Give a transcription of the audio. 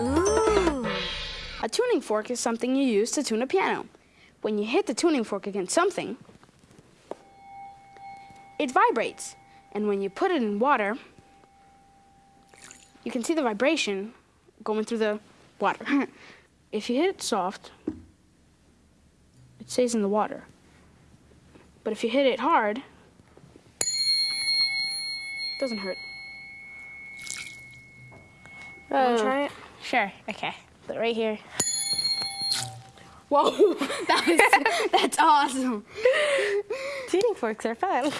Ooh. A tuning fork is something you use to tune a piano. When you hit the tuning fork against something, it vibrates. And when you put it in water, you can see the vibration going through the water. if you hit it soft, it stays in the water. But if you hit it hard, it doesn't hurt. Oh. try it? Sure, okay. Put it right here. Whoa, that was, that's awesome. Tuning forks are fun.